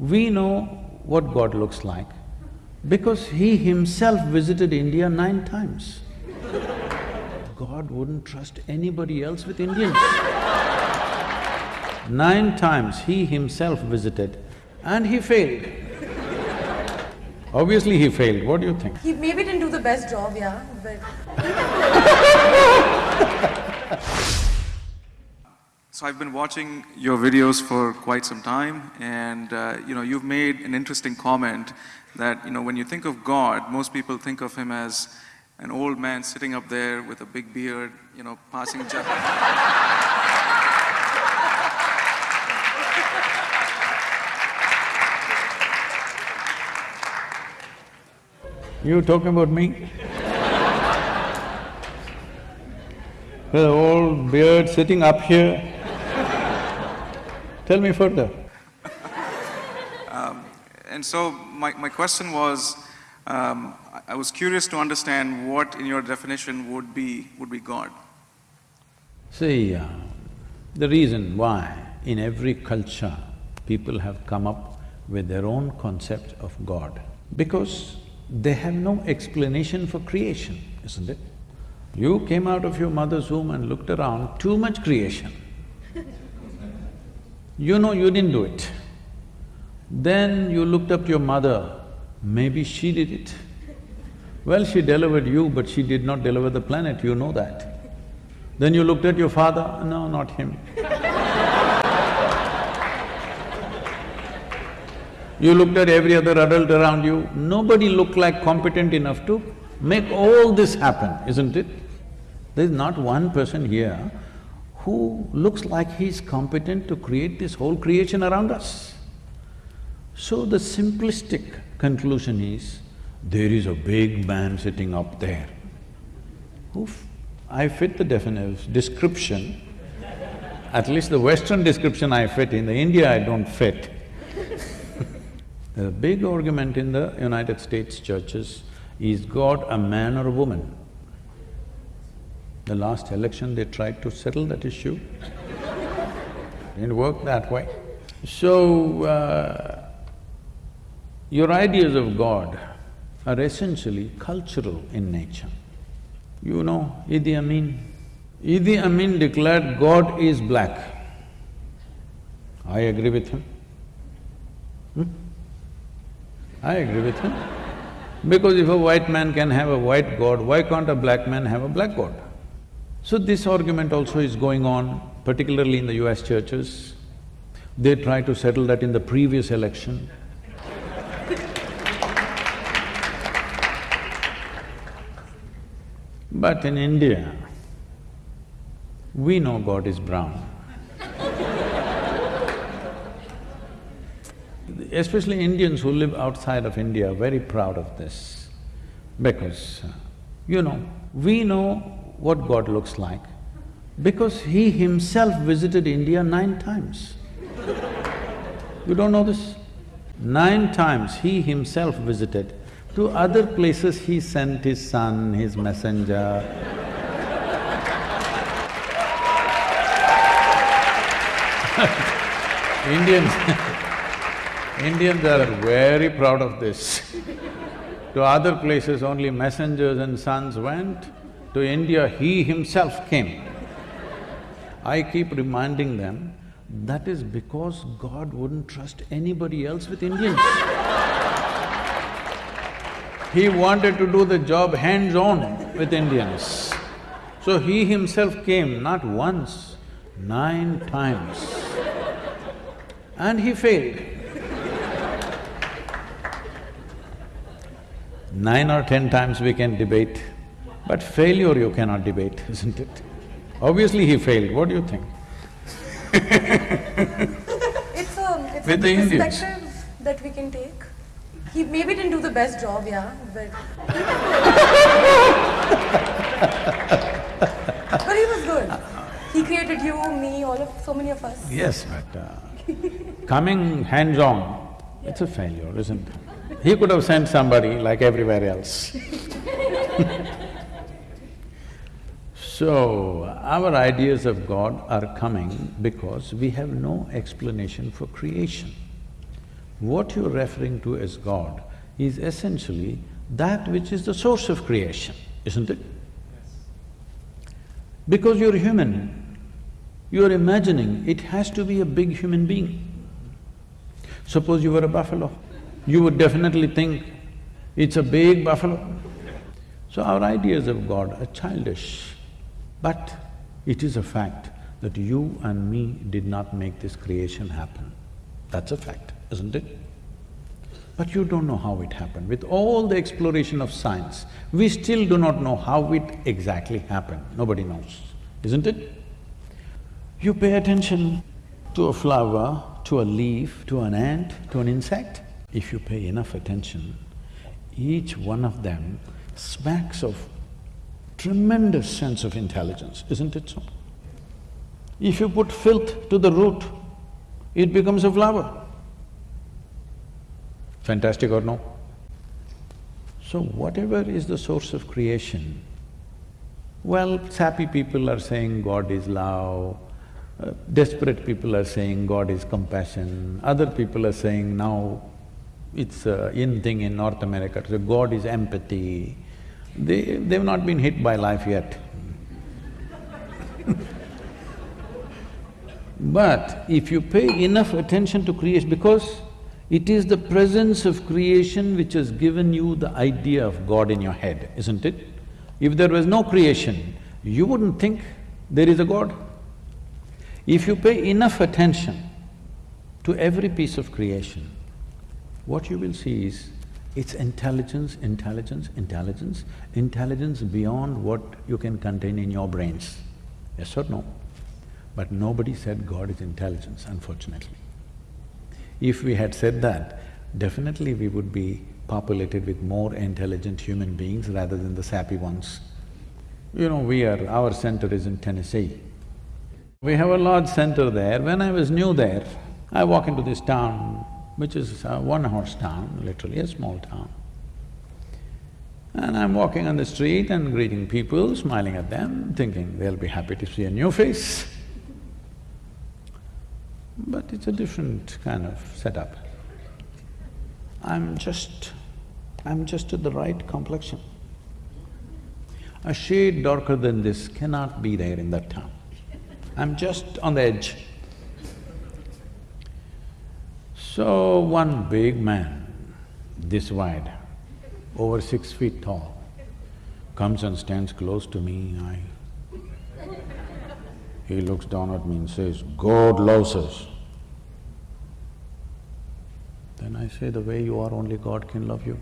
We know what God looks like because He Himself visited India nine times. God wouldn't trust anybody else with Indians. Nine times He Himself visited and He failed. Obviously He failed, what do you think? He maybe didn't do the best job, yeah, but So I've been watching your videos for quite some time, and uh, you know you've made an interesting comment that you know when you think of God, most people think of him as an old man sitting up there with a big beard, you know, passing. judgment. You talking about me? The old beard sitting up here. Tell me further. and so my, my question was, um, I- I was curious to understand what in your definition would be would be God. See, uh, the reason why in every culture people have come up with their own concept of God, because they have no explanation for creation, isn't it? You came out of your mother's womb and looked around, too much creation. You know you didn't do it. Then you looked up to your mother, maybe she did it. Well, she delivered you, but she did not deliver the planet, you know that. Then you looked at your father, no, not him. You looked at every other adult around you, nobody looked like competent enough to make all this happen, isn't it? There's not one person here who looks like he's competent to create this whole creation around us. So the simplistic conclusion is, there is a big man sitting up there. Oof, I fit the definition, description, at least the Western description I fit, in the India I don't fit. A big argument in the United States churches, is God a man or a woman? The last election they tried to settle that issue. Didn't work that way. So, uh, your ideas of God are essentially cultural in nature. You know Idi Amin? Idi Amin declared God is black. I agree with him. Hmm? I agree with him. Because if a white man can have a white god, why can't a black man have a black god? So this argument also is going on, particularly in the US churches. They try to settle that in the previous election. But in India, we know God is brown. Especially Indians who live outside of India are very proud of this because, you know, we know what God looks like because He Himself visited India nine times. You don't know this? Nine times He Himself visited. To other places He sent His son, His messenger. Indians Indians are very proud of this. to other places only messengers and sons went, to India he himself came. I keep reminding them, that is because God wouldn't trust anybody else with Indians. He wanted to do the job hands-on with Indians. So he himself came not once, nine times. And he failed. Nine or ten times we can debate, but failure you cannot debate, isn't it? Obviously he failed, what do you think? it's a… it's a With the Indians. perspective that we can take. He maybe didn't do the best job, yeah, but but he was good. He created you, me, all of… so many of us. Yes, but uh, coming hands-on, it's a failure, isn't it? He could have sent somebody like everywhere else. So, our ideas of God are coming because we have no explanation for creation. What you're referring to as God is essentially that which is the source of creation, isn't it? Because you're human, you're imagining it has to be a big human being. Suppose you were a buffalo, you would definitely think it's a big buffalo. So our ideas of God are childish, but it is a fact that you and me did not make this creation happen. That's a fact, isn't it? But you don't know how it happened. With all the exploration of science, we still do not know how it exactly happened. Nobody knows, isn't it? You pay attention to a flower, to a leaf, to an ant, to an insect. If you pay enough attention, each one of them smacks of tremendous sense of intelligence, isn't it so? If you put filth to the root, it becomes a flower. Fantastic or no? So whatever is the source of creation, well, sappy people are saying God is love, uh, desperate people are saying God is compassion, other people are saying now it's a in thing in North America, so God is empathy. They… they've not been hit by life yet But if you pay enough attention to creation, because it is the presence of creation which has given you the idea of God in your head, isn't it? If there was no creation, you wouldn't think there is a God. If you pay enough attention to every piece of creation, what you will see is it's intelligence, intelligence, intelligence, intelligence beyond what you can contain in your brains. Yes or no? But nobody said God is intelligence, unfortunately. If we had said that, definitely we would be populated with more intelligent human beings rather than the sappy ones. You know, we are… our center is in Tennessee. We have a large center there. When I was new there, I walk into this town, which is uh, a one-horse town, literally a small town. And I'm walking on the street and greeting people, smiling at them, thinking they'll be happy to see a new face. But it's a different kind of setup. I'm just… I'm just at the right complexion. A shade darker than this cannot be there in that town. I'm just on the edge. So one big man, this wide, over six feet tall, comes and stands close to me, I… He looks down at me and says, God loves us. Then I say, the way you are, only God can love you.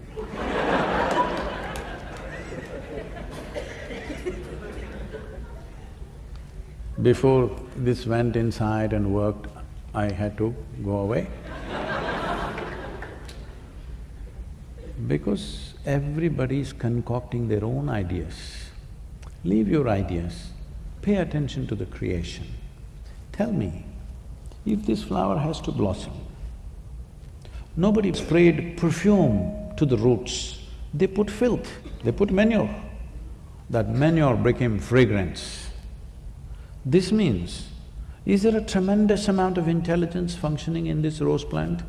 Before this went inside and worked, I had to go away. Because everybody is concocting their own ideas. Leave your ideas, pay attention to the creation. Tell me, if this flower has to blossom, Nobody sprayed perfume to the roots, they put filth, they put manure. That manure became fragrance. This means, is there a tremendous amount of intelligence functioning in this rose plant?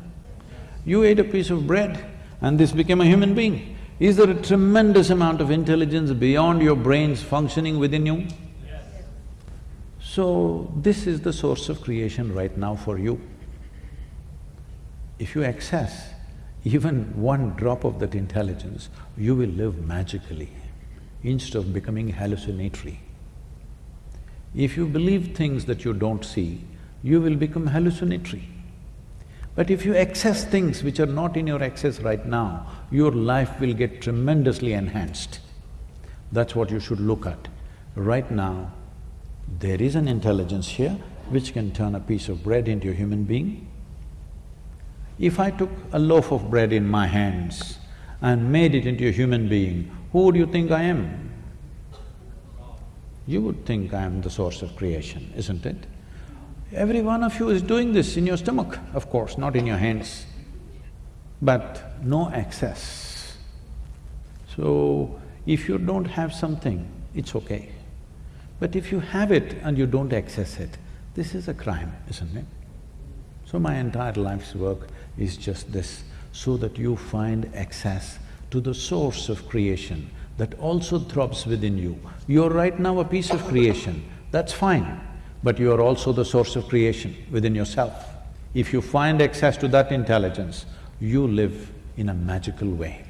You ate a piece of bread and this became a human being. Is there a tremendous amount of intelligence beyond your brains functioning within you? Yes. So, this is the source of creation right now for you. If you access even one drop of that intelligence, you will live magically instead of becoming hallucinatory. If you believe things that you don't see, you will become hallucinatory. But if you access things which are not in your access right now, your life will get tremendously enhanced. That's what you should look at. Right now, there is an intelligence here which can turn a piece of bread into a human being, if I took a loaf of bread in my hands and made it into a human being, who would you think I am? You would think I am the source of creation, isn't it? Every one of you is doing this in your stomach, of course, not in your hands, but no access. So, if you don't have something, it's okay. But if you have it and you don't access it, this is a crime, isn't it? So my entire life's work is just this, so that you find access to the source of creation that also throbs within you. You're right now a piece of creation, that's fine, but you are also the source of creation within yourself. If you find access to that intelligence, you live in a magical way.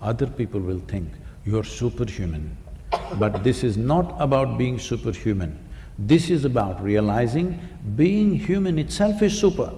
Other people will think you're superhuman, but this is not about being superhuman. This is about realizing being human itself is super.